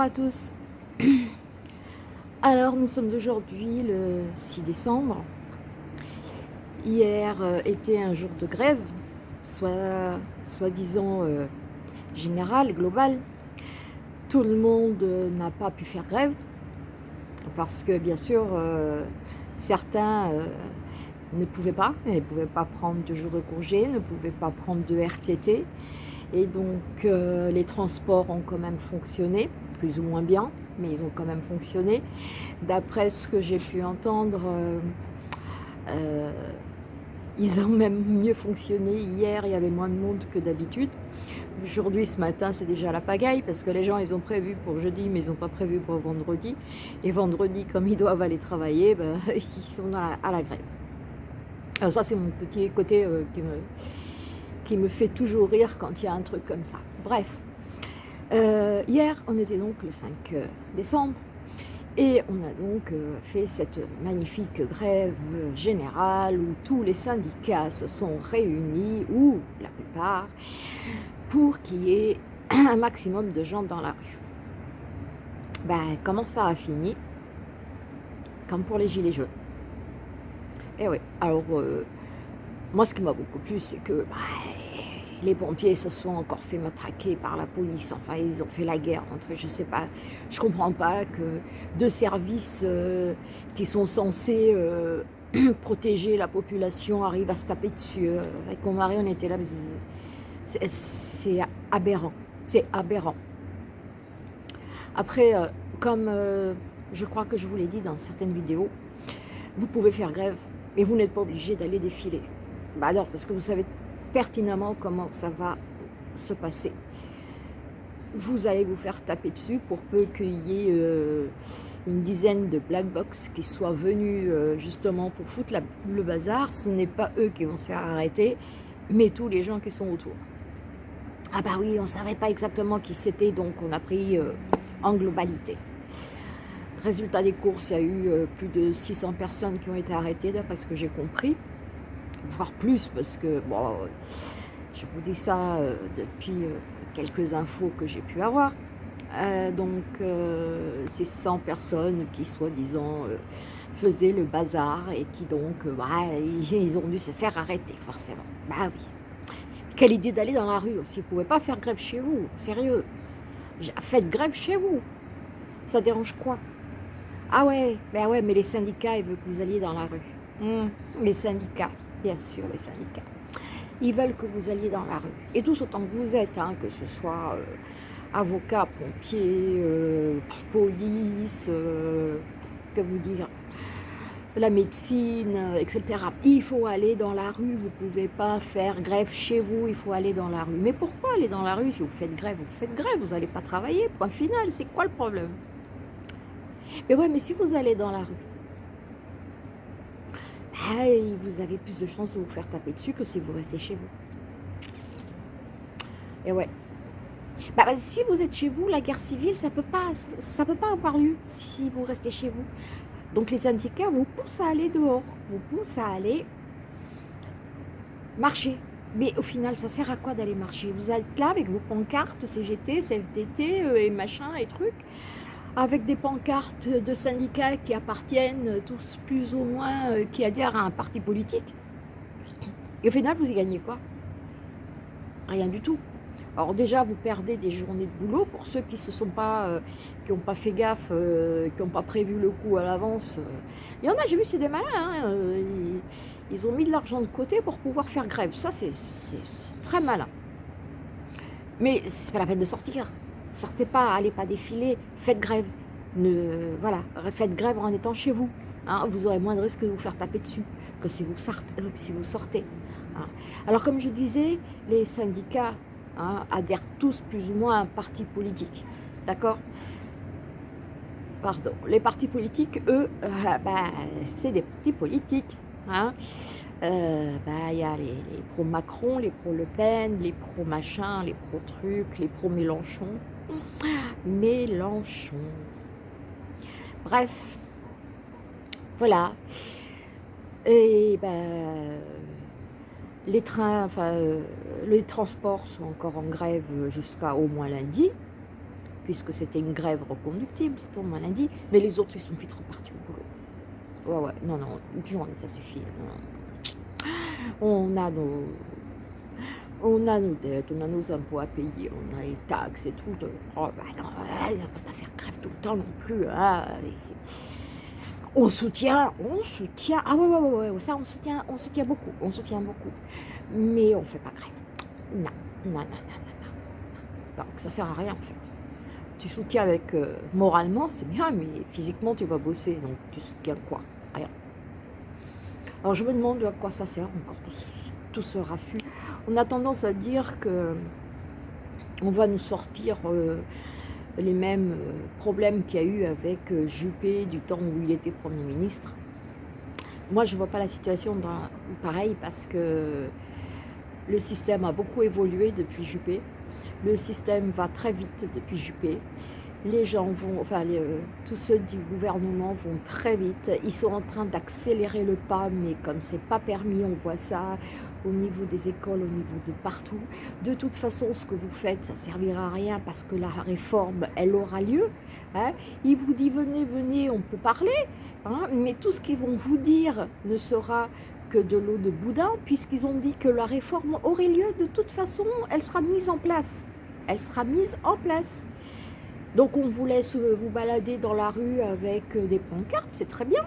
Bonjour à tous. Alors, nous sommes aujourd'hui le 6 décembre. Hier euh, était un jour de grève, soit soi-disant euh, général, global. Tout le monde euh, n'a pas pu faire grève parce que, bien sûr, certains ne pouvaient pas, ne pouvaient pas prendre de jours de congé, ne pouvaient pas prendre de RTT. Et donc les transports ont quand même fonctionné, plus ou moins bien, mais ils ont quand même fonctionné. D'après ce que j'ai pu entendre, euh, euh, ils ont même mieux fonctionné. Hier, il y avait moins de monde que d'habitude. Aujourd'hui, ce matin, c'est déjà la pagaille parce que les gens, ils ont prévu pour jeudi, mais ils n'ont pas prévu pour vendredi. Et vendredi, comme ils doivent aller travailler, ben, ils sont à la, grève. Alors ça, c'est mon petit côté qui me qui me fait toujours rire quand il y a un truc comme ça. Bref, euh, hier, on était donc le 5 euh, décembre, et on a donc euh, fait cette magnifique grève générale où tous les syndicats se sont réunis, ou la plupart, pour qu'il y ait un maximum de gens dans la rue. Ben, comment ça a fini? Comme pour les gilets jaunes. Eh oui, alors moi, ce qui m'a beaucoup plu, c'est que bah, les pompiers se sont encore fait matraquer par la police. Enfin, ils ont fait la guerre entre, je sais pas, je comprends pas que deux services euh, qui sont censés euh, protéger la population arrivent à se taper dessus. Euh, avec mon mari, on était là, c'est aberrant. C'est aberrant. Après, comme je crois que je vous l'ai dit dans certaines vidéos, vous pouvez faire grève, mais vous n'êtes pas obligé d'aller défiler. Bah alors, parce que vous savez pertinemment comment ça va se passer. Vous allez vous faire taper dessus pour peu qu'il y ait euh, une dizaine de black box qui soient venus euh, justement pour foutre le bazar. Ce n'est pas eux qui vont se faire arrêter, mais tous les gens qui sont autour. Ah bah oui, on ne savait pas exactement qui c'était, donc on a pris euh, en globalité. Résultat des courses, il y a eu plus de 600 personnes qui ont été arrêtées, d'après ce que j'ai compris voire plus, parce que, bon, je vous dis ça euh, depuis euh, quelques infos que j'ai pu avoir. Euh, donc, c'est 100 personnes qui, soi-disant, faisaient le bazar et qui, donc, bah, ils ont dû se faire arrêter, forcément. Bah oui. Quelle idée d'aller dans la rue aussi. Vous ne pouvez pas faire grève chez vous, sérieux. Faites grève chez vous. Ça dérange quoi? Ah ouais, ben ouais, mais les syndicats, ils veulent que vous alliez dans la rue. Hum, les syndicats bien sûr, les syndicats. Ils veulent que vous alliez dans la rue. Et tous autant que vous êtes, hein, que ce soit euh, avocat, pompier, euh, police, euh, que vous dire, la médecine, etc. Il faut aller dans la rue, vous ne pouvez pas faire grève chez vous, il faut aller dans la rue. Mais pourquoi aller dans la rue si vous faites grève? Vous faites grève, vous n'allez pas travailler, point final, c'est quoi le problème? Mais ouais, mais si vous allez dans la rue, vous avez plus de chances de vous faire taper dessus que si vous restez chez vous. Et ouais. Bah, si vous êtes chez vous, la guerre civile, ça peut pas, ça peut pas avoir lieu si vous restez chez vous. Donc les syndicats vous poussent à aller dehors, vous poussent à aller marcher. Mais au final, ça sert à quoi d'aller marcher? Vous êtes là avec vos pancartes CGT, CFDT euh, et machin et trucs avec des pancartes de syndicats qui appartiennent tous plus ou moins, euh, qui adhèrent à un parti politique. Et au final, vous y gagnez quoi? Rien du tout. Alors déjà, vous perdez des journées de boulot pour ceux qui se sont pas, euh, qui n'ont pas fait gaffe, euh, qui n'ont pas prévu le coup à l'avance. Il y en a, j'ai vu, c'est des malins. Hein, ils, ils, ont mis de l'argent de côté pour pouvoir faire grève. Ça, c'est très malin. Mais c'est pas la peine de sortir. Sortez pas, allez pas défiler, faites grève. Ne, voilà, faites grève en étant chez vous. Hein. vous aurez moins de risques de vous faire taper dessus que si vous vous sortez hein. Alors comme je disais, les syndicats hein, adhèrent tous plus ou moins à un parti politique. D'accord? Pardon. Les partis politiques, eux, euh, bah, c'est des partis politiques. Euh, bah, il y a les, les pro-Macron, les pro-Le Pen, les pro-machin, les pro-truc, les pro-Mélenchon. Mélenchon. Bref, voilà. Et ben, les trains, enfin, euh, les transports sont encore en grève jusqu'à au moins lundi. puisque c'était une grève reconductible, c'est on m'a dit, mais les autres, ils sont vite repartis au boulot. Ouais, ouais, non, non, une journée, ça suffit. On a nos... On a nos dettes, on a nos impôts à payer, on a les taxes et tout. Oh, bah non, ne peut pas faire grève tout le temps non plus. Hein, on soutient, on soutient, ah ouais, ouais, ouais, ouais, ça on soutient, on soutient beaucoup, on soutient beaucoup. Mais on ne fait pas grève. Non, non, non, non, non, non. Donc ça sert à rien en fait. Tu soutiens avec, euh, moralement, c'est bien, mais physiquement tu vas bosser, donc tu soutiens quoi Rien. Alors je me demande à quoi ça sert encore tout ce, raffut. On a tendance à dire que on va nous sortir euh, les mêmes euh, problèmes qu'il y a eu avec euh, Juppé du temps où il était Premier ministre. Moi, je ne vois pas la situation dans, pareil parce que le système a beaucoup évolué depuis Juppé. Le système va très vite depuis Juppé les gens vont, enfin euh, tous ceux du gouvernement vont très vite, ils sont en train d'accélérer le pas, mais comme c'est pas permis, on voit ça au niveau des écoles, au niveau de partout. De toute façon, ce que vous faites, ça servira à rien parce que la réforme, elle aura lieu. Hein. Ils vous disent venez, venez, on peut parler, hein, mais tout ce qu'ils vont vous dire ne sera que de l'eau de boudin, puisqu'ils ont dit que la réforme aurait lieu, de toute façon, elle sera mise en place. Elle sera mise en place. Donc on vous laisse euh, vous balader dans la rue avec euh, des pancartes, c'est très bien.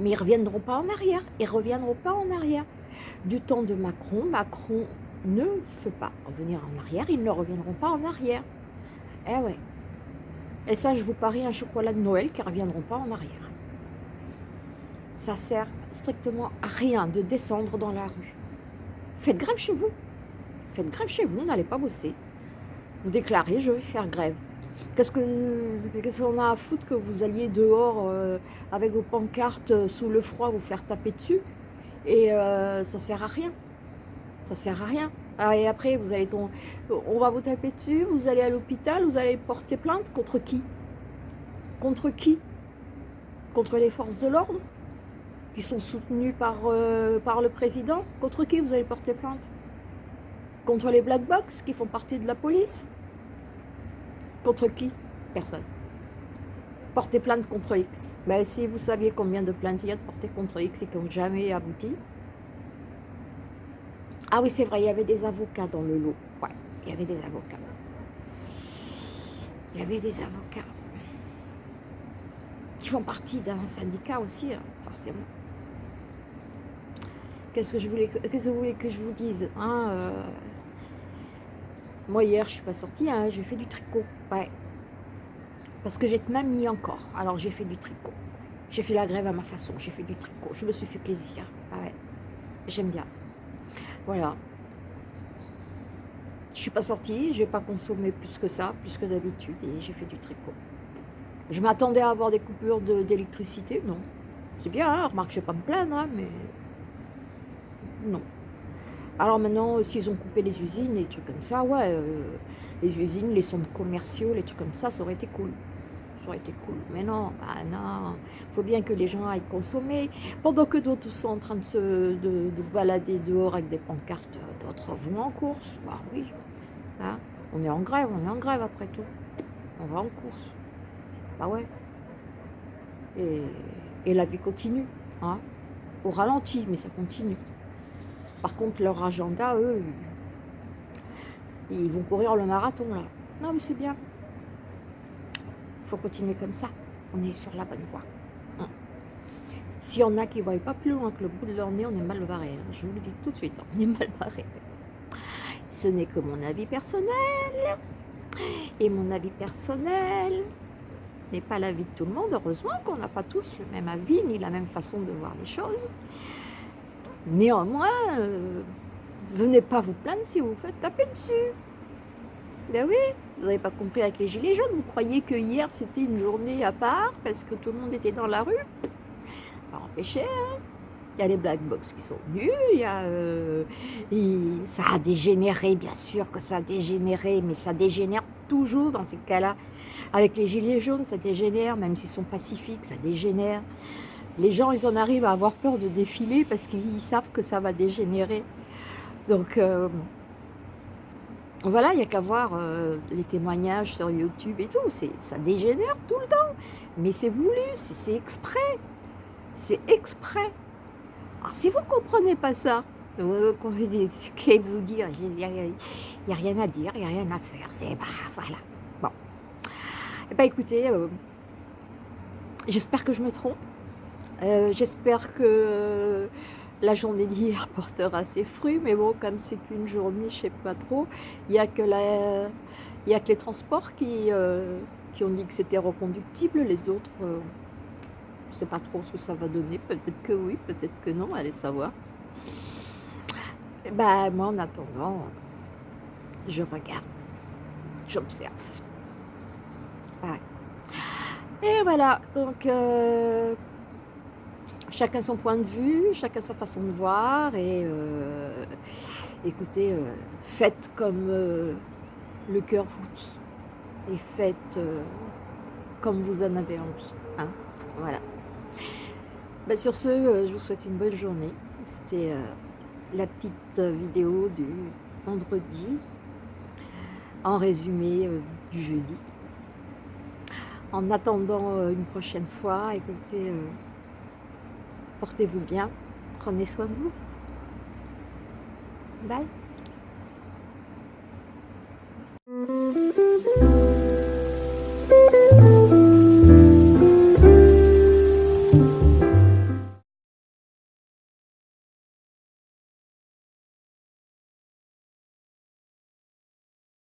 Mais ils ne reviendront pas en arrière. Ils ne reviendront pas en arrière. Du temps de Macron, Macron ne fait pas revenir en arrière. Ils ne reviendront pas en arrière. Eh ouais. Et ça, je vous parie un chocolat de Noël qui ne reviendront pas en arrière. Ça sert strictement à rien de descendre dans la rue. Faites grève chez vous. Faites grève chez vous, n'allez pas bosser vous déclarez je vais faire grève. Qu'est-ce qu'on a à foutre que vous alliez dehors euh, avec vos pancartes euh, sous le froid vous faire taper dessus? Et euh, ça sert à rien. Ça sert à rien. Ah, et après, vous allez on va vous taper dessus, vous allez à l'hôpital, vous allez porter plainte contre qui? Contre qui? Contre les forces de l'ordre? Qui sont soutenues par, par le président? Contre qui vous allez porter plainte? Contre les black box qui font partie de la police Contre qui? Personne. Porter plainte contre X. Mais si vous saviez combien de plaintes il y a de porter contre X et qui n'ont jamais abouti? Ah oui, c'est vrai, il y avait des avocats dans le lot. Ouais, il y avait des avocats. Il y avait des avocats qui font partie d'un syndicat aussi, hein, forcément. Qu'est-ce que je voulais, vous voulez que je vous dise hein, euh, moi, hier, je suis pas sortie, hein, j'ai fait du tricot. Ouais. Parce que j'ai même mis encore. Alors, j'ai fait du tricot. J'ai fait la grève à ma façon. J'ai fait du tricot. Je me suis fait plaisir. Ouais. J'aime bien. Voilà. Je suis pas sortie. J'ai pas consommé plus que ça, plus que d'habitude. Et j'ai fait du tricot. Je m'attendais à avoir des coupures d'électricité? non. C'est bien, hein remarque, je vais pas me plaindre, hein, mais... Non. Alors maintenant, euh, s'ils ont coupé les usines et trucs comme ça, ouais, euh, les usines, les centres commerciaux, les trucs comme ça, ça aurait été cool. Ça aurait été cool. Mais non, bah non, il faut bien que les gens aillent consommer. Pendant que d'autres sont en train de se, de, se balader dehors avec des pancartes, d'autres vont en course. Bah oui, hein. on est en grève, on est en grève après tout. On va en course. Bah ouais. Et, et la vie continue, hein. Au ralenti, mais ça continue. Par contre, leur agenda, eux, ils vont courir le marathon, là. Non, mais c'est bien. Il faut continuer comme ça. On est sur la bonne voie. Hein. S'il y en a qui ne voient pas plus loin que le bout de leur nez, on est mal barré. Hein. Je vous le dis tout de suite, on est mal barré. Ce n'est que mon avis personnel. Et mon avis personnel n'est pas l'avis de tout le monde. Heureusement qu'on n'a pas tous le même avis, ni la même façon de voir les choses. Néanmoins, euh, venez pas vous plaindre si vous faites taper dessus. Ben oui, vous n'avez pas compris avec les gilets jaunes. Vous croyez que hier c'était une journée à part parce que tout le monde était dans la rue? Pas empêcher, hein il y a les black box qui sont venus, il y a, euh, ça a dégénéré, bien sûr que ça a dégénéré, mais ça dégénère toujours dans ces cas-là. Avec les gilets jaunes, ça dégénère, même s'ils sont pacifiques, ça dégénère les gens, ils en arrivent à avoir peur de défiler parce qu'ils savent que ça va dégénérer. Donc, euh, Voilà, il n'y a qu'à voir euh, les témoignages sur YouTube et tout, ça dégénère tout le temps. Mais c'est voulu, c'est exprès. C'est exprès. Alors si vous ne comprenez pas ça, qu'est-ce vous dire Il n'y a, rien à dire, il n'y a rien à faire. C'est bah, voilà. Bon. Eh ben, écoutez, euh, j'espère que je me trompe. J'espère que la journée d'hier portera ses fruits, mais bon, comme c'est qu'une journée, je sais pas trop, il n'y a, que a que les transports qui, euh, qui ont dit que c'était reconductible, les autres, euh, je ne sais pas trop ce que ça va donner, peut-être que oui, peut-être que non, allez savoir. Bah, moi, en attendant, je regarde, j'observe. Et voilà, donc... Euh, chacun son point de vue, chacun sa façon de voir et euh, écoutez, euh, faites comme euh, le cœur vous dit et faites comme vous en avez envie. Hein voilà. Bah, sur ce, je vous souhaite une bonne journée. C'était la petite vidéo du vendredi en résumé du jeudi. En attendant une prochaine fois, écoutez, Portez-vous bien, prenez soin de vous. Bye